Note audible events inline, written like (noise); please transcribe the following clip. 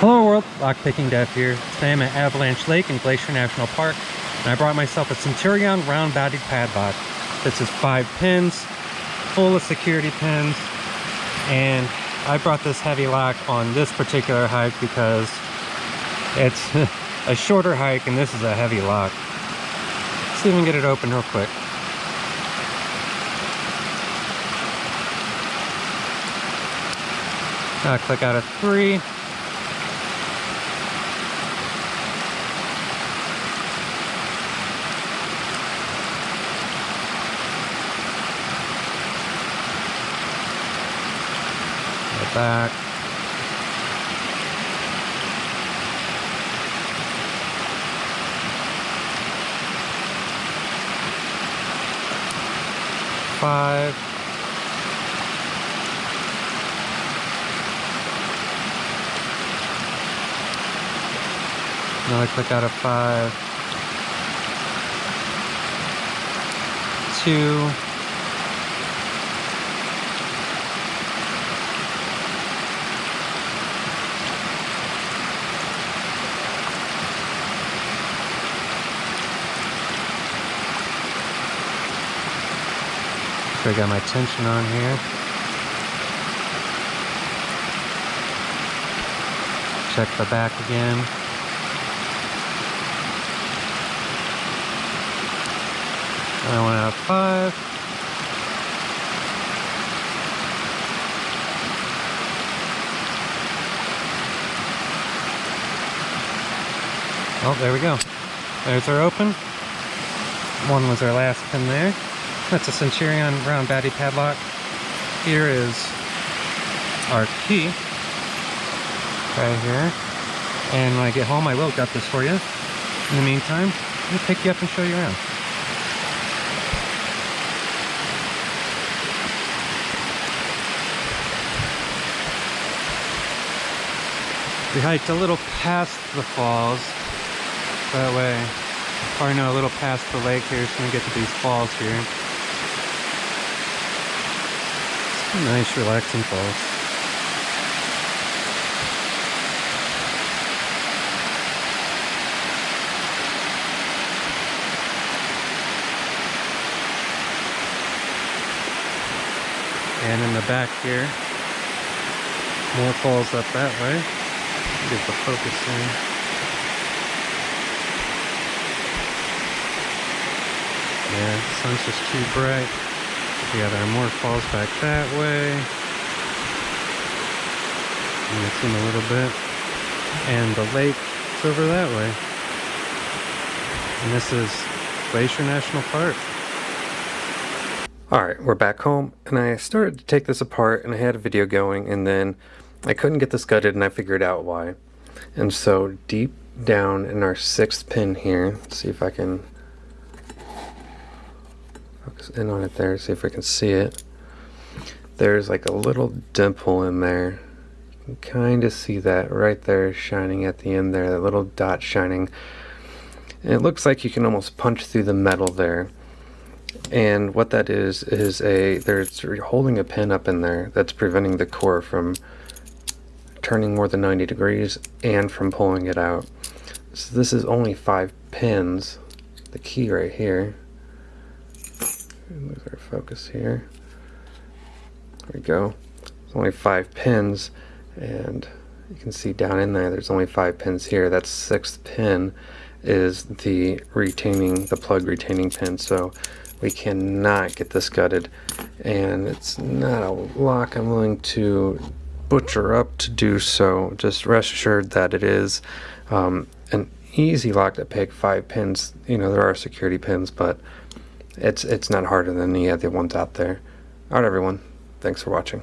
Hello world, Lockpicking Dev here. Today I'm at Avalanche Lake in Glacier National Park and I brought myself a Centurion round bodied padlock. This is five pins, full of security pins, and I brought this heavy lock on this particular hike because it's (laughs) a shorter hike and this is a heavy lock. Let's see if we can get it open real quick. I'll click out of three. Back. Five. Another click out of five. Two. I got my tension on here. Check the back again. I went out five. Oh, there we go. There's our open. One was our last pin there. That's a Centurion round batty padlock. Here is our key right here. And when I get home, I will gut this for you. In the meantime, me pick you up and show you around. We hiked a little past the falls. That way, probably know a little past the lake here, so we get to these falls here. Nice relaxing falls. And in the back here, more falls up that way. Get the focus in. Yeah, sun's just too bright. Yeah, there are more falls back that way. And it's in a little bit. And the lake is over that way. And this is Glacier National Park. Alright, we're back home, and I started to take this apart, and I had a video going, and then I couldn't get this gutted, and I figured out why. And so, deep down in our sixth pin here, see if I can in on it there, see if we can see it. There's like a little dimple in there. You can kind of see that right there shining at the end there, that little dot shining. And it looks like you can almost punch through the metal there. And what that is, is a, there's holding a pin up in there that's preventing the core from turning more than 90 degrees and from pulling it out. So this is only five pins, the key right here lose our focus here. There we go. There's only five pins, and you can see down in there, there's only five pins here. That sixth pin is the retaining, the plug retaining pin. So we cannot get this gutted, and it's not a lock I'm willing to butcher up to do so. Just rest assured that it is um, an easy lock to pick. Five pins, you know, there are security pins, but it's it's not harder than any other uh, ones out there. Alright everyone, thanks for watching.